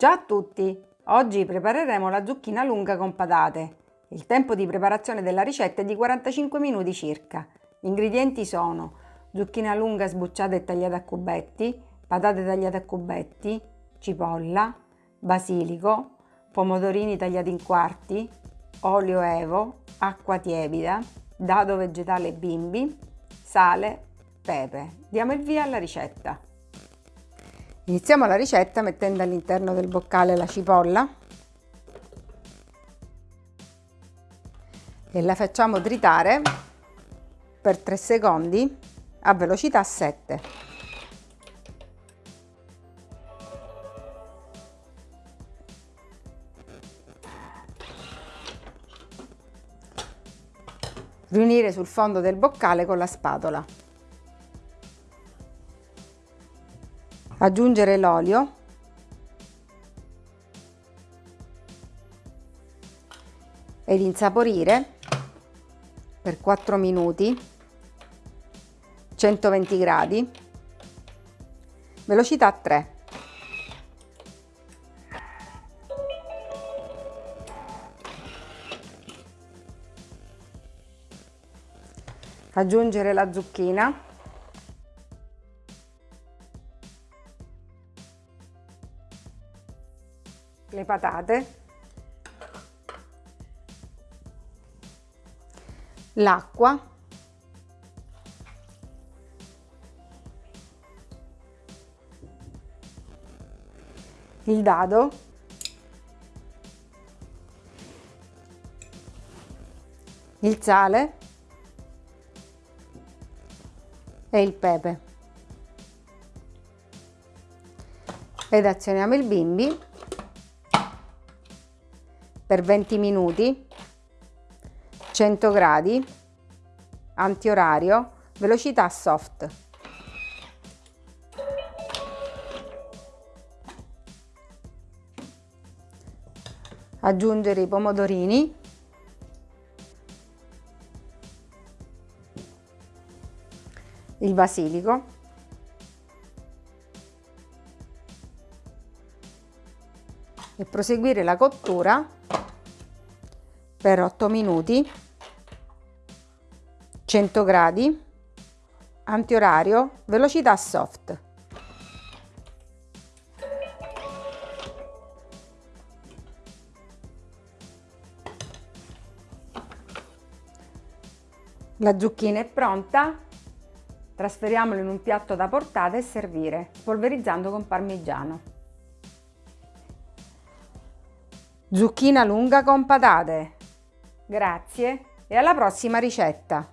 Ciao a tutti! Oggi prepareremo la zucchina lunga con patate. Il tempo di preparazione della ricetta è di 45 minuti circa. Gli ingredienti sono zucchina lunga sbucciata e tagliata a cubetti, patate tagliate a cubetti, cipolla, basilico, pomodorini tagliati in quarti, olio evo, acqua tiepida, dado vegetale bimbi, sale, pepe. Diamo il via alla ricetta. Iniziamo la ricetta mettendo all'interno del boccale la cipolla e la facciamo tritare per 3 secondi a velocità 7. Riunire sul fondo del boccale con la spatola. Aggiungere l'olio. Ed insaporire per 4 minuti. 120 gradi. Velocità 3 aggiungere la zucchina le patate, l'acqua, il dado, il sale. E il pepe. Ed azioniamo il bimbi per 20 minuti, 100 gradi, antiorario, velocità soft. Aggiungere i pomodorini. Il basilico. e proseguire la cottura per 8 minuti 100 gradi antiorario velocità soft La zucchina è pronta, trasferiamola in un piatto da portata e servire, polverizzando con parmigiano. Zucchina lunga con patate. Grazie e alla prossima ricetta!